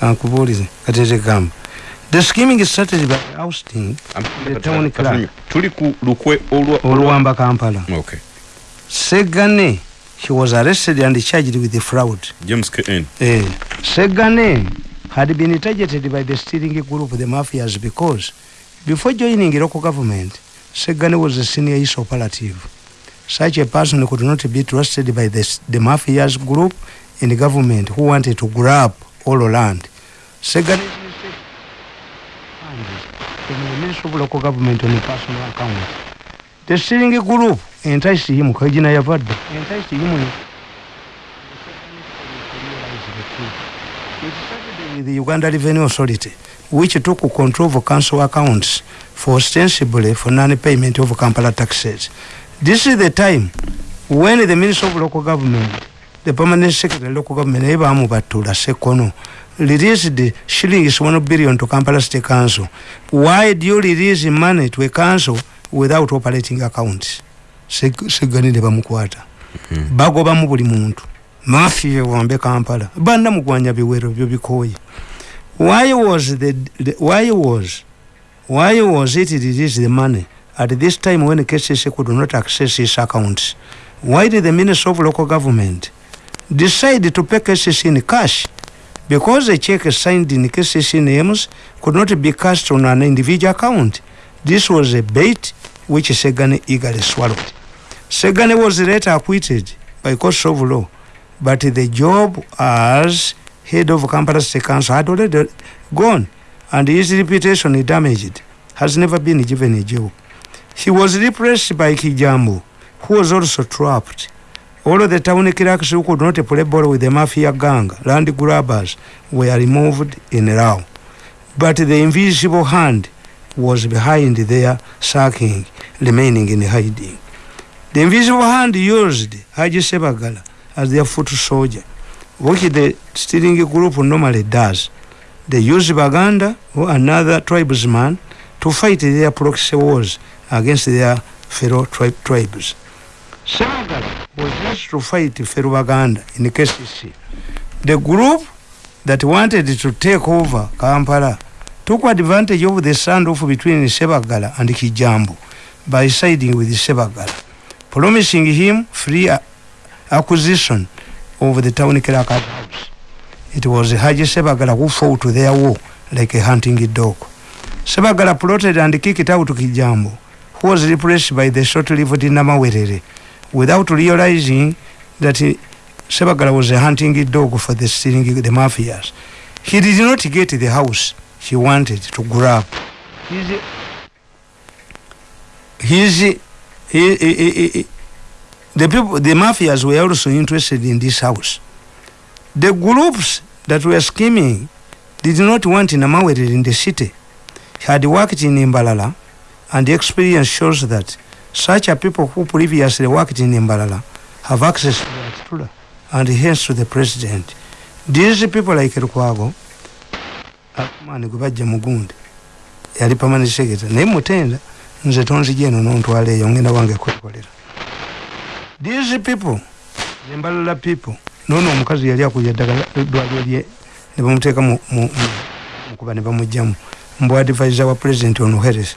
kankubuulize katete gamba. The scheming started by ousting the town clerk. Tuli ku lukwe oluwamba kampala. Okay. Segane he was arrested and charged with the fraud. James kn eh, segane had been targeted by the steering group the mafias because before joining local government segane was a senior east operative. Such a person could not be trusted by the, the mafias group in the government who wanted to grab all land from the ministry of local government on a personal account the steering group enticed him kajina yavadde enticed him It started with the Uganda Revenue Authority, which took control of council accounts for ostensibly for non-payment of Kampala taxes. This is the time when the Minister of Local Government, the Permanent Secretary of Local Government, Eva Amubatula Sekono, released the shillings one billion to Kampala State Council. Why do you release money to a council without operating accounts? Seganile bamukwata. Bagobamu buli muntu. mafia wambe kampala banda mugwanya biwero byo bikoye why was the, the why was why was it released the money at this time when KCC could not access his accounts why did the minister of local government decide to pay KCC in cash because a check signed in KCC names could not be cashed on an individual account this was a bait which Segane eagerly swallowed Segane was later acquitted by court of law but the job as head of Kampala State Council had already gone and his reputation damaged has never been given a job. He was repressed by Kijambo who was also trapped. All the town who could not play ball with the mafia gang, land grabbers, were removed in Rao. But the invisible hand was behind their sacking, remaining in hiding. The invisible hand used Haji Sebagala as their foot soldier, which the steering group normally does. They use Baganda or another tribesman to fight their proxy wars against their fellow tri tribes. Sebagala was used to fight fellow Baganda in KCC. The group that wanted to take over Kampala took advantage of the standoff between Sebagala and Kijambo by siding with Sebagala, promising him free acquisition of the town clerk house. It was Haji Sebagala who fought to their war like a hunting dog. Sebagala plotted and kicked out Kijambo, who was replaced by the short-lived Namawerere, without realizing that eh, he, Sebagala was a hunting dog for the stealing the mafias. He did not get the house he wanted to grab. His, his, he, he, he, he, the people, the mafias were also interested in this house. The groups that were scheming did not want Namawere in the city. He had worked in Imbalala, and the experience shows that such a people who previously worked in Imbalala have access to the Atula and hence to the president. These people like Rukwago, akumani kubajja mugundi yali permanent secretary naye mutenda nze tonzija eno nontwala eyo ngenda wange kwekolera these people embalala people nono omukazi yali akuja ddagala eddwaliro lye ne bamuteeka mukuba ne bamugjamu mbw advisor wa president ono harris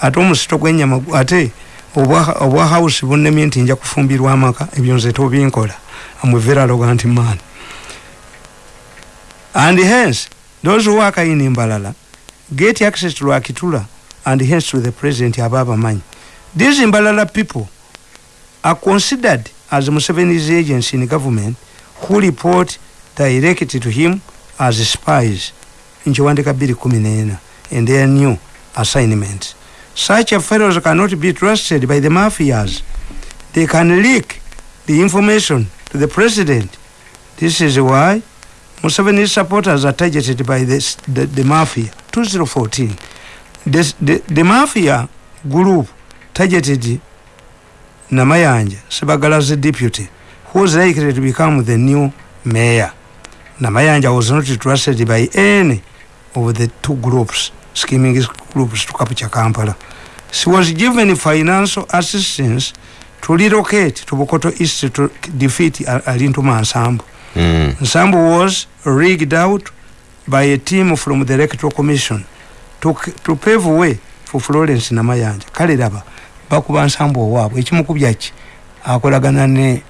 ate omusito gwenyama ate obwa house bunnemye nti nja kufumbirwa amaka ebyo nze tobinkola. Amuvera arrogant man. And hence those who work in imbalala get access to akitula and hence to the president aba abamanyi these imbalala people are considered as Museveni's agents in government who report directly to him as spies. In Chiwandika Biri Kuminena in their new assignments. Such fellows cannot be trusted by the mafias. They can leak the information to the president. This is why Museveni's supporters are targeted by this, the, the mafia. 2014. This, the, the mafia group targeted Namayanja, Sebagala's deputy, who was likely to become the new mayor. Namayanja was not trusted by any of the two groups, scheming groups to capture Kampala. She was given financial assistance to relocate to Bokoto East to defeat Alintu Nsambu. Mm. Nsambu was rigged out by a team from the electoral commission to, to pave way for florence namayanja kale laba bakuba nsambu owaabwe ekimukubya ki akolagana ne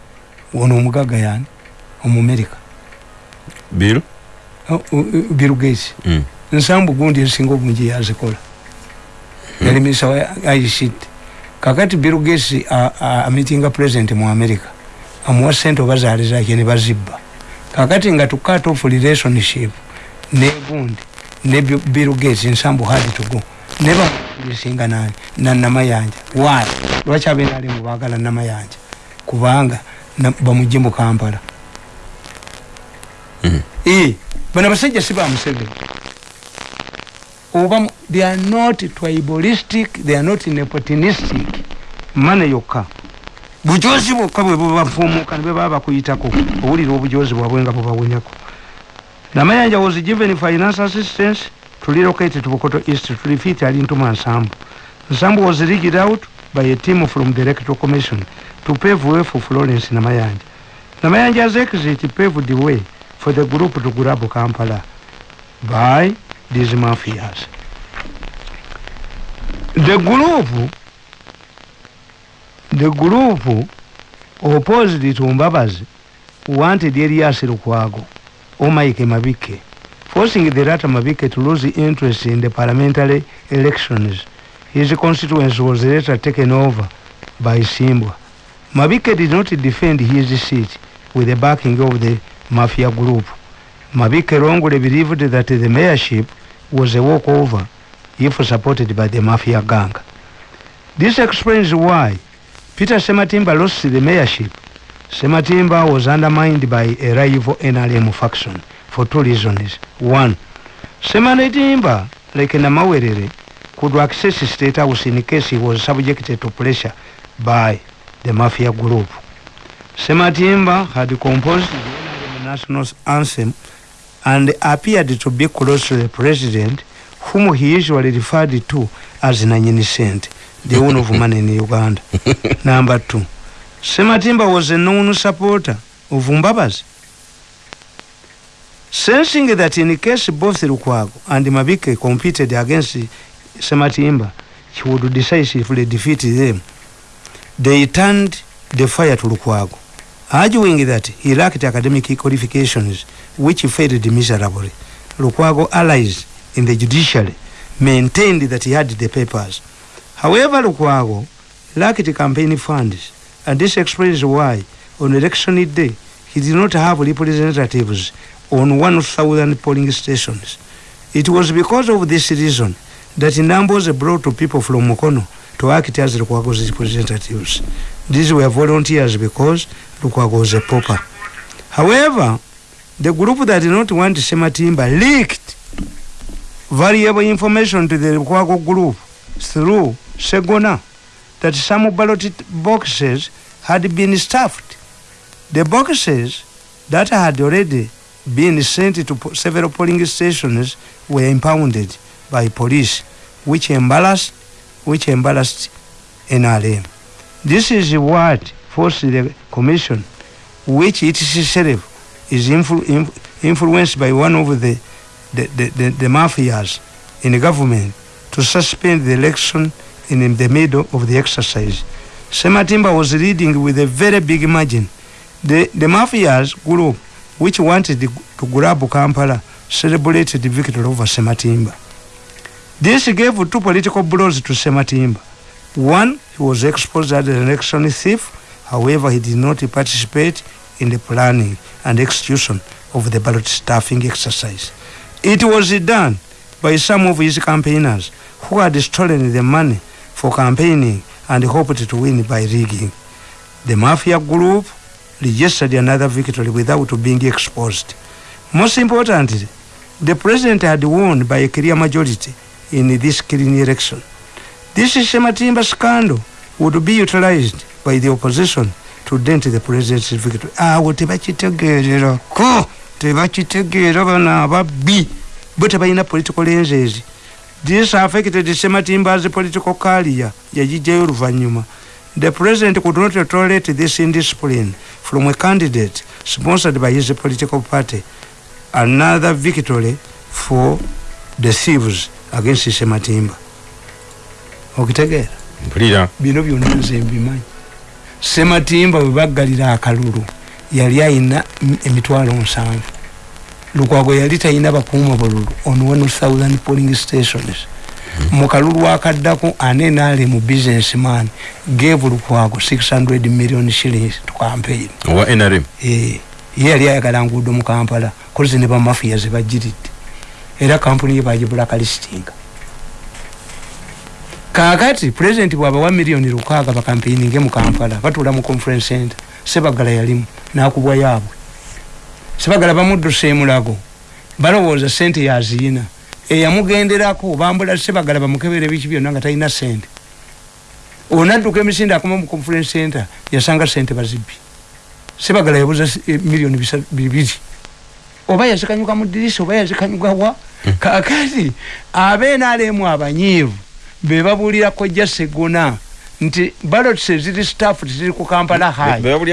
ono omugaga yani omumerika bill bill gates mm. Nsambu gundi esinga obungi yazikola yali minisa wa ict kakati bill gates amitinga president mu america amuwa sente oba zaali zake ne bazibba. Kakati nga cut off relationship ne gundi ne bill gates nsambu had to go ne bamulisinga nani nanamayanja why? Lwaki abenalimu bagala namayanja kubanga bamugye mu kampala. Mm. e bano abasajja si bamuseveni oba they are not tribalistic they are not nepotinistic mane yokka. Bujozi bwokka bwe bubafumuka ne bwebaba bakuyitako owulira obujozi bwabwe nga bubawunyako namayanja was given finance assistance to relocate to bukoto east to refit alintuma nsambu. Nsambu was rigged out by a team from the electoral commission to pave way for florence namayanja. Namayanja's exit paved the way for the group to grab kampala by these mafias the group the group opposed to mbabazi wanted elias lukwago or mike mabike. Forcing the latter mabike to lose interest in the parliamentary elections his constituency was later taken over by simbwa. Mabike did not defend his seat with the backing of the mafia group. Mabike wrongly believed that the mayorship was a walkover if supported by the mafia gang. This explains why peter sematimba lost the mayorship. Sematimba was undermined by a rival nrm faction for two reasons. One sematimba like namawerere could access state house in case he was subjected to pressure by the mafia group. Sematimba had composed the national anthem and appeared to be close to the president whom he usually referred to as nanyinisent the one of man in uganda. Number two. Sematimba was a known supporter of mbabazi. Sensing that in case both lukwago and mabike competed against sematimba he would decisively defeat them. They turned the fire to lukwago arguing that he lacked academic qualifications which failed miserably. Lukwago allies in the judiciary maintained that he had the papers. However lukwago lacked campaign funds and this explains why on election day he did not have representatives on 1000 polling stations. It was because of this reason that numbers brought to people from mukono to act as lukwago's representatives. These were volunteers because lukwago was a pauper. However the group that did not want sematimba leaked valuable information to the lukwago group through segona that some ballot boxes had been stuffed. The boxes that had already been sent to several polling stations were impounded by police which embarrassed which embarrassed NRM this is what forced the commission which it is itself is influ inf influenced by one of the the, the, the the mafias in the government to suspend the election in the middle of the exercise. Sematimba was leading with a very big margin. The the mafias group which wanted to grab kampala celebrated the victory over sematimba. This gave two political blows to sematimba. One he was exposed as an election thief. However he did not participate in the planning and execution of the ballot staffing exercise. It was done by some of his campaigners who had stolen the money for campaigning and hoped to win by rigging. The mafia group registered another victory without being exposed. Most importantly the president had won by a clear majority in this clean election. This sematimba scandal would be utilized by the opposition to dent the president's victory. Awo tebakitegeererako tebakitegeera bana ababbi bo tebalina political lenses. This affected sematimba's political career yagijjayo oluvanyuma. The president could not tolerate this indiscipline from a candidate sponsored by his political party. Another victory for the thieves against sematimba. Okitegeera? Mpulira. Bino byonna nze mbimanyi sematimba bwe baggalira akalulu yali ayina emitwalo nsanvu lukwago yali talina bakuuma bululu on 1000 polling stations. Mu kalulu akaddako ane naali mu businessman gave lukwago 600 million shillings to campaign. Owa nrm Eh, ye yali ayagala nguudo mu kampala kozi ne bamafiya zebagiridde era kampuni ye bagibulakalistinga kakati pulezidenti bwabawa miliyoni lukaaga bakampeininge mu kampala batuula mu conference center sebagala yalimu nakubwa yaabwe. Sebagala bamuddusa emulago balowooza sente yaziyina eyamugenderako bambula sebagala bamukebera ebiki byonna nga talina sente onadduka emisinde akoma mu conference center yasanga sente bazibbi. Sebagala yabuza eh, miliyoni bibiri. Oba yazikanyuka mu dirisa oba yazikanyuka wa? Kakati abenaalemu abanyiivu be babuulira kojja segona nti balot eziri staff teziri ku kampala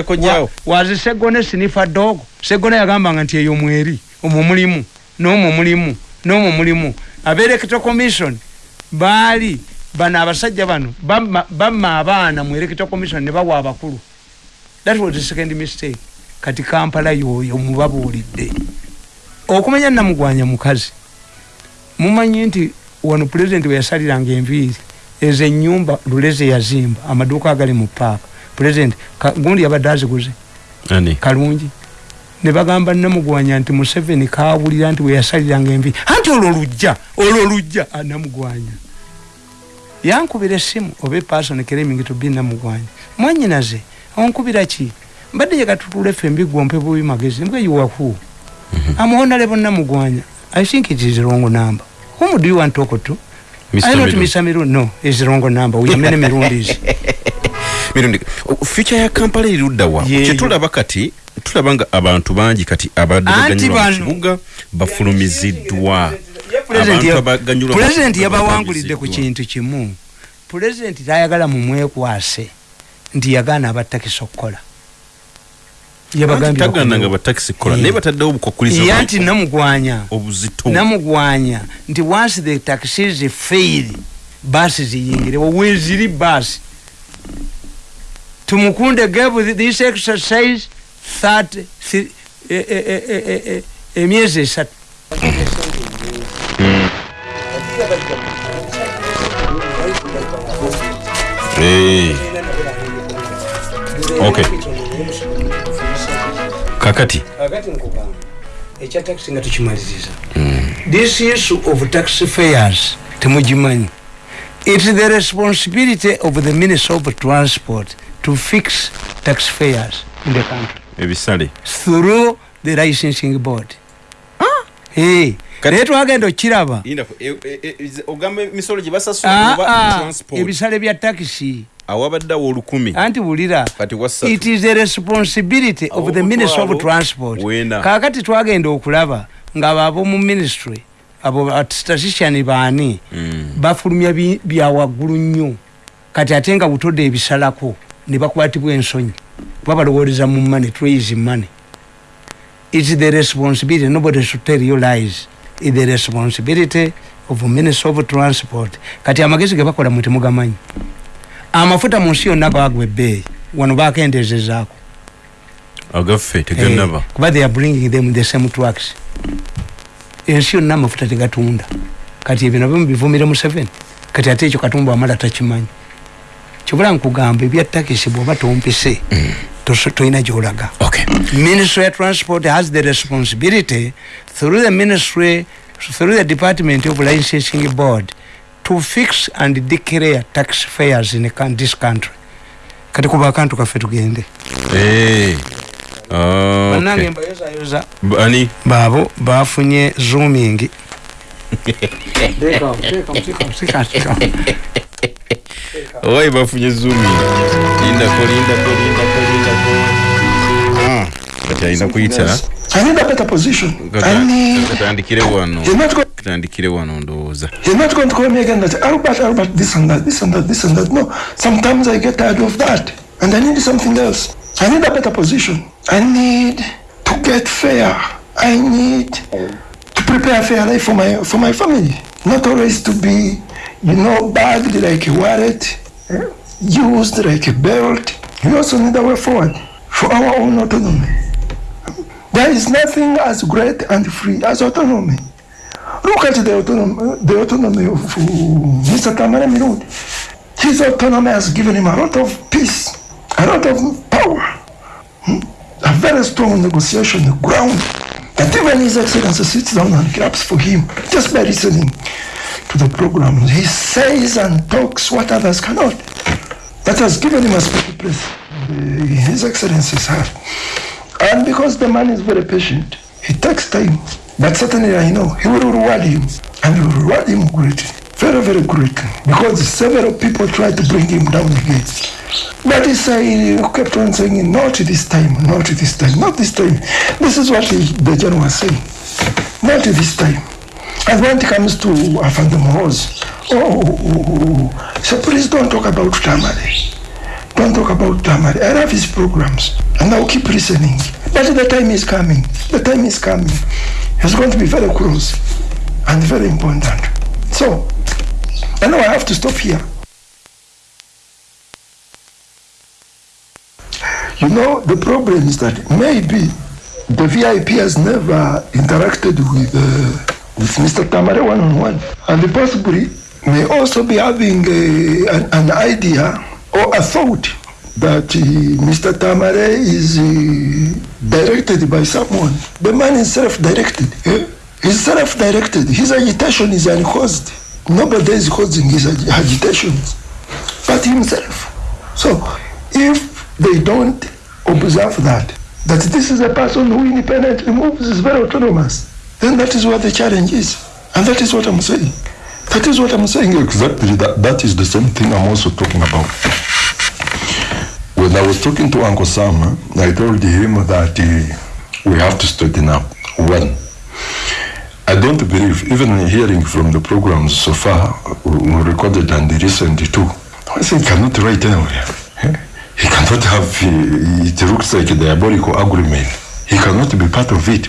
kojjaawo Wa- wazi segone sinifa dogo segona yagambanga nti eyo mweri omwo mulimu nomwo mulimu nomwo mulimu. Aberekito commission baali bano abasajja bano bamma abaana mu erekito commission ne bawa abakulu. That was the second mistake. Kati kampala yoyo mubabuulidde. Okumanya namugwanya mukazi mumanyi nti wano pulezidenti we yasaliranga enviiri. Ezo enyumba luleze yazimba amaduuka agali mu paaka pulezidenti gundi yabadde aziguze kalungi. Ne bagamba namugwanya nti museveni kawulira nti weyasaliranga envi anti olwo lujja olwo lujja. Ah, namugwanya. Yankubira essimu oba epasoni kereming to be namugwanya. Mwanyinaze onkubira ki? Mbadde yekatutula ffe mbigwompe bubi magezi mbwe yuwaku amuhonalebo namugwanya. I think it is wrong number whom do you want to talk to Mr. I not. Mr. Mirundi. No, it's wrong number. We have many Mirundis. mirundi future ya kampala eruddawa Yeeyo. kyetulaba kati tulaba nga abantu bangi kati Anti baganyulwa mu bano- kibuga bafulumiziddwa President Abantu ya- abaganyulwa mu President kibuga yabawangulidde ku bafulumiziddwa. kintu kimu pulezidenti tayagala mumwekwase nti yagaana abatakisi okukola Anti tagananga batakisi kola Eh. naye bataddewo obukwakuliza ya nti namugwanya obuzito namugwanya nti once the taxis fail basi ziyingirewo weziri basi tumukunde gave this exercise 30 thi- eh, eh, eh, eh, eh, eh, emyezi esatu Eh. Okay. Kakati? Kakati nkugamba ekya taxi nga tukimaliriza this issue of taxi fares temugimanyi it is the responsibility of the minister of transport to fix tax fares in the country. Ebisale. Through the licensing board. Eh, Kati- naye twagenda okiraba. Ogamba emisolo gye Ah, basasula ah, transport. Ebisale bya takisi awabaddewo olukumi. Anti wulira it is the responsibility of the minister of transport. Kakati twagenda okulaba nga babo mu ministry abo statistician baani Mm. bafulumya bi- bya waggulu nnyo. Kati ate nga butodde ebisalako ne bakwatibwa ensonyi kuba balowooleza mu money trays money. Its the responsibility nobody should tell you lies. Its the responsibility of minister of transport. Kati amagezi ge bakola mwe temugamanyi amafuta mu nsi yonna gagwa ebbeeyi. Wano bakendeezezaako agaffe teganaba Eh, kuba they are bringing them the same trucks. Ensi yonna amafuta tegatunda. Kati ebyo nabyo mubivumire mu seven. Kati ate ekyo katumba wamala takimanyi. Kyobula nkugamba ebya takisi bwoba tompise toso- tolina gyolaga. Ministry ya transport has the responsibility through the ministry through the department of licensing board to fix and declare tax fares in this country. Kati kuba akantu kaffe tugende. Hey. Ah, bannange okay. mbayozayoza bani baabo bafunye zooming owaye bafunye zumi lindako lindako lindako lindako Ah, kati alina kuyita I need a better position. Katandikire wano You're not, go- katandikire wano ndowooza you're not going to call me again that Albert, Albert, this and that, this and that, this and that. No. Sometimes I get tired of that. And I need something else. I need a better position. I need to get fair. I need to prepare a fair life for my for my family. Not always to be, you know, bagged like a wallet, used like a belt. We also need a way forward for our own autonomy. There is nothing as great and free as autonomy. Look at the autonomy, the autonomy of uh, Mr. Tamara Mirud. His autonomy has given him a lot of peace, a lot of power, hmm? a very strong negotiation ground that even His Excellency sits down and claps for him just by listening to the program. He says and talks what others cannot. That has given him a special place in His Excellency's heart. And because the man is very patient, he takes time. But certainly I know he will reward him. And he will reward him greatly. Very, very greatly. Because several people tried to bring him down again. But he said, he kept on saying, not this time, not this time, not this time. This is what he, the general was saying. Not this time. And when it comes to Afandam Hose, oh, oh, oh, oh, so please don't talk about Tamale. Don't talk about Tamale. I love his programs, and I'll keep listening. But the time is coming. The time is coming. It's going to be very close and very important. So, I know I have to stop here. You know, the problem is that maybe the VIP has never interacted with, uh, with Mr. Tamare one on one. And possibly may also be having a, an, an idea or a thought that uh, Mr. Tamare is uh, directed by someone. The man is self-directed. Eh? He's self-directed. His agitation is uncaused. Nobody is causing his ag- agitations but himself. So if they don't observe that, that this is a person who independently moves, is very autonomous, then that is what the challenge is. And that is what I'm saying. That is what I'm saying. Exactly. That, that is the same thing I'm also talking about. When I was talking to Uncle Sam, eh, I told him that uh, we have to straighten up. One, I don't believe, even hearing from the programs so far, recorded and listened to, I he cannot write anywhere. eh? He cannot have, it looks like a diabolical agreement. He cannot be part of it.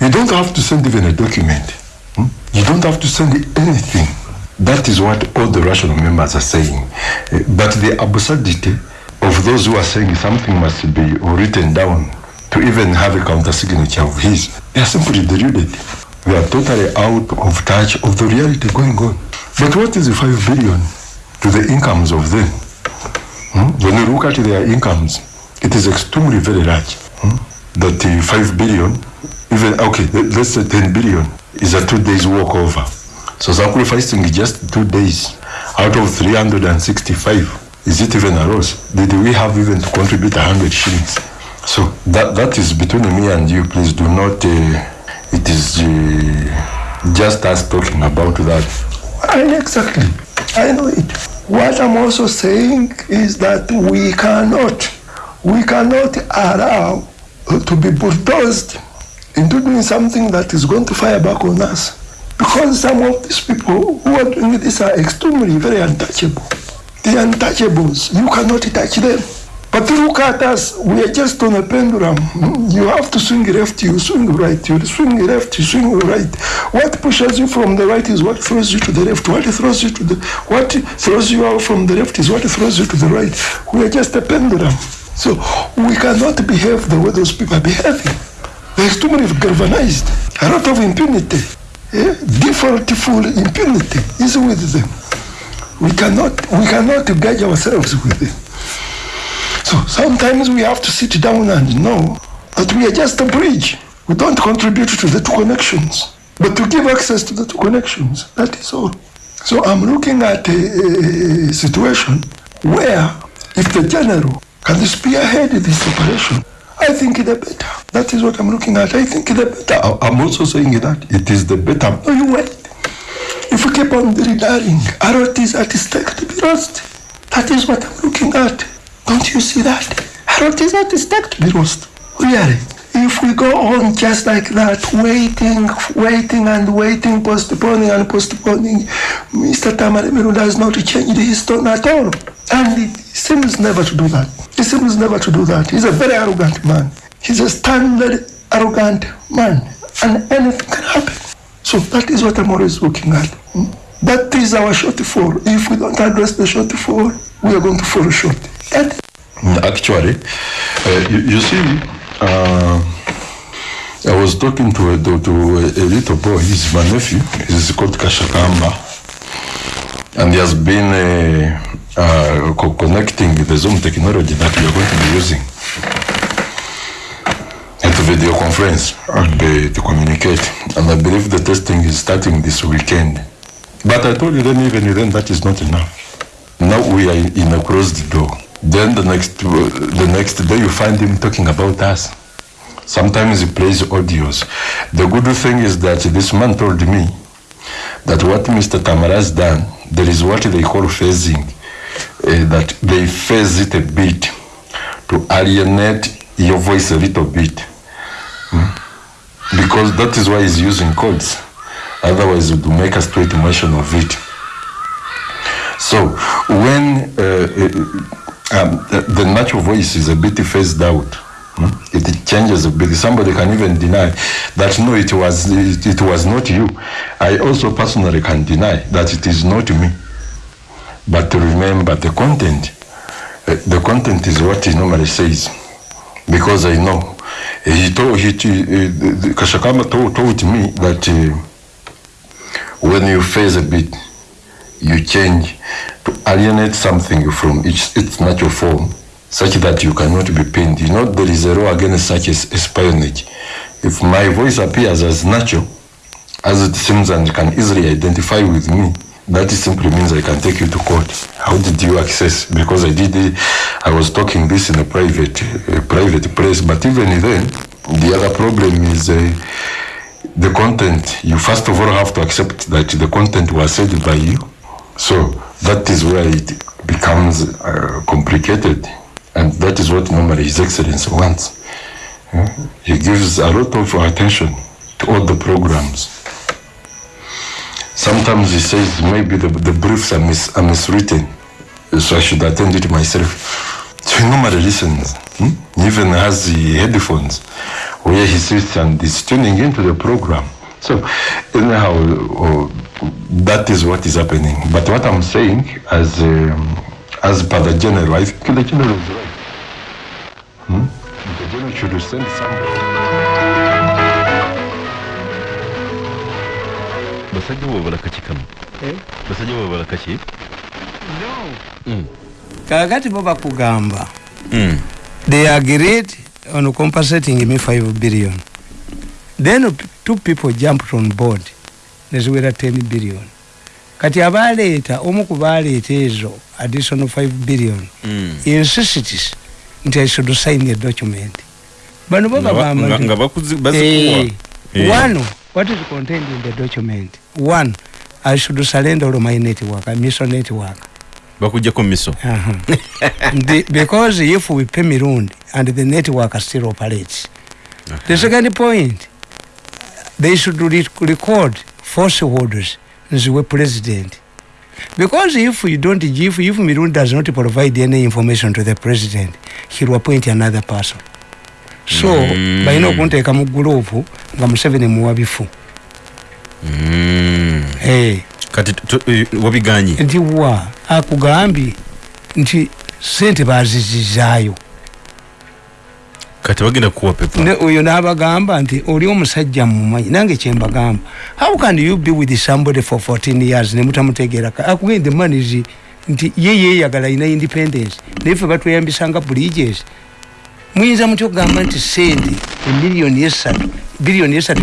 You don't have to send even a document. Hmm? You don't have to send anything. That is what all the rational members are saying. But the absurdity of those who are saying something must be written down to even have a counter signature of his, they are simply deluded. They are totally out of touch of the reality going on. But what is the 5 billion to the incomes of them? Hmm? When you look at their incomes, it is extremely very large. Hmm? That uh, 5 billion, even, okay, let- let's say 10 billion, is a two days walk over. So sacrificing just two days out of 365, is it even a loss? Did we have even to contribute 100 shillings? So that, that is between me and you. Please do not, uh, it is uh, just us talking about that. I, exactly. I know it. What I'm also saying is that we cannot, we cannot allow to be bulldozed into doing something that is going to fire back on us. Because some of these people who are doing this are extremely very untouchable. The untouchables, you cannot touch them. But look at us, we are just on a pendulum. You have to swing left, you swing right, you swing left, you swing right. What pushes you from the right is what throws you to the left. What throws you to the what throws you out from the left is what throws you to the right. We are just a pendulum. So we cannot behave the way those people are behaving. They're extremely galvanized. A lot of impunity. Eh? Defaultful impunity is with them. We cannot we cannot gauge ourselves with it. So sometimes we have to sit down and know that we are just a bridge. We don't contribute to the two connections, but to give access to the two connections. That is all. So I'm looking at a, a- situation where if the general can spearhead this operation, I think the better. That is what I'm looking at. I think the better. I'm also saying that it is the better. No, you wait. If we keep on dilly-dallying, is at stake to be lost. That is what I'm looking at. Don't you see that? Is at stake to be lost. Really. If we go on just like that, waiting, waiting and waiting, postponing and postponing, Mr. Tamale Meru does not change his tone at all. And he seems never to do that. He seems never to do that. He's a very arrogant man. He's a standard arrogant man. And anything can happen. So that is what I'm always looking at. That is our shortfall. If we don't address the shortfall, we are going to fall short. Mm, Actually, uh, you, you see, uh, I was talking to a, to, a, a little boy, he's my nephew, he's called Kashakamba, and he has been uh, uh, co- connecting the Zoom technology that we are going to be using video conference and uh, to communicate. And I believe the testing is starting this weekend. But I told you then, even then, that is not enough. Now we are in a closed door. Then the next uh, the next day you find him talking about us. Sometimes he plays audios. The good thing is that this man told me that what Mr. Tamara has done, there is what they call phasing, uh, that they phase it a bit to alienate your voice a little bit. Because that is why he's using codes. Otherwise, it would make a straight motion of it. So when uh, uh, um, the, natural voice is a bit phased out, hmm, it changes a bit. Somebody can even deny that no, it was it, it was not you. I also personally can deny that it is not me. But to remember the content. Uh, the content is what he normally says, because I know. He told he, the- Kashakama told, told me that uh, when you phase a bit, you change to alienate something from its, its natural form such that you cannot be pained. You know, there is a law against such as espionage. If my voice appears as natural, as it seems and can easily identify with me, that simply means I can take you to court. How did you access? Because I did I was talking this in a private, uh, private place, but even then, the other problem is uh, the content. You first of all have to accept that the content was said by you. So that is where it becomes uh, complicated. And that is what normally His Excellency wants. Yeah? He gives a lot of attention to all the programs. Sometimes he says maybe the, the briefs are, mis, are miswritten, so I should attend it myself. So he normally listens. Hmm? He even has the headphones where he sits and is tuning into the program. So anyhow, uh, that is what is happening. But what I'm saying, as um, as per the general, I think the general is right. Hmm? The general should send somebody. Basajja bo babala kaki kano basajja bo babala kaki kakati bo bakugamba Mm. they agreed on compensating me 5 billion. Then two people jumped on board. Neziwera 10 billion. Kati abaleeta omu ku baleeta ezo additional 5 billion. Mm. insists nti i should sign a document. Bano bo Nga ba- bagamba nga- what is contained in the document? One i should surrender all my network mission network. Bakujjako miso. Uh-huh. the, because if we pay mirundi and the network still operates. The second point they should re record falsehoods nziwe president. Because if you don't give if mirundi does not provide any information to the president he will appoint another person. So Mm. balina okunteeka mu gurupu nga museveni muwa bifu Mm. hey. kati wabiganye nti wa? Akugambye nti sente bazizizaayo kati bagenda kuwa pepa. Ne oyo n'abagamba nti oli omusajja mumanyi nange kyembagamba how can you be with somebody for 14 years? Nemutamutegeera akugende the man is nti ye yeyagala ayina independence. Naye ffe batweyambisanga bridges muyinza mutya okugamba nti sente emiliyoni esatu biliyoni esatu